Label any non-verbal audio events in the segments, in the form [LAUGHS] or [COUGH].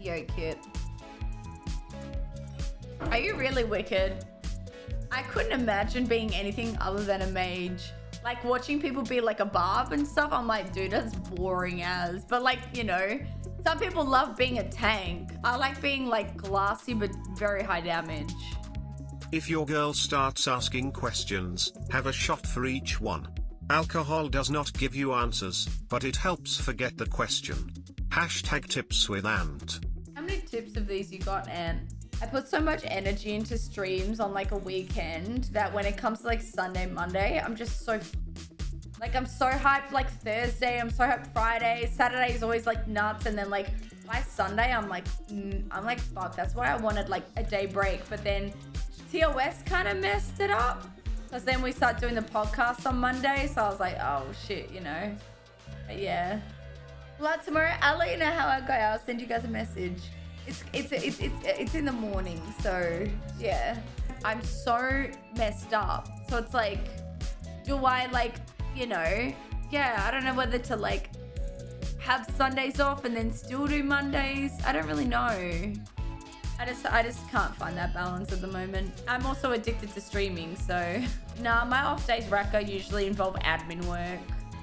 Yo, cute. Are you really wicked? I couldn't imagine being anything other than a mage. Like watching people be like a barb and stuff, I'm like, dude, that's boring as. But like, you know, some people love being a tank. I like being like glassy but very high damage. If your girl starts asking questions, have a shot for each one. Alcohol does not give you answers, but it helps forget the question. Hashtag tips with Ant. How many tips of these you got, Ant? I put so much energy into streams on like a weekend that when it comes to like Sunday, Monday, I'm just so like I'm so hyped like Thursday, I'm so hyped Friday, Saturday is always like nuts and then like by Sunday I'm like mm, I'm like fuck, that's why I wanted like a day break, but then TOS kind of messed it up because then we start doing the podcast on Monday, so I was like, oh shit, you know. But yeah. Well, tomorrow I'll let you know how I go. I'll send you guys a message. It's it's it's it's it's in the morning, so yeah. I'm so messed up. So it's like, do I like, you know, yeah, I don't know whether to like have Sundays off and then still do Mondays. I don't really know. I just I just can't find that balance at the moment. I'm also addicted to streaming, so [LAUGHS] nah, my off days Raka usually involve admin work.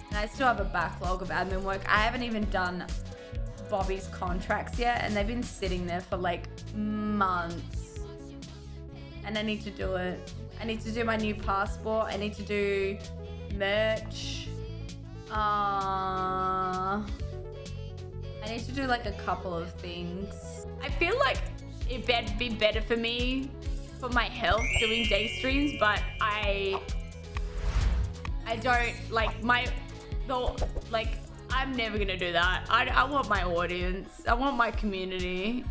And I still have a backlog of admin work. I haven't even done Bobby's contracts yet, and they've been sitting there for like months. And I need to do it. I need to do my new passport. I need to do merch. Uh, I need to do like a couple of things. I feel like it'd be better for me for my health doing day streams, but I I don't like my the like I'm never gonna do that. I, I want my audience. I want my community.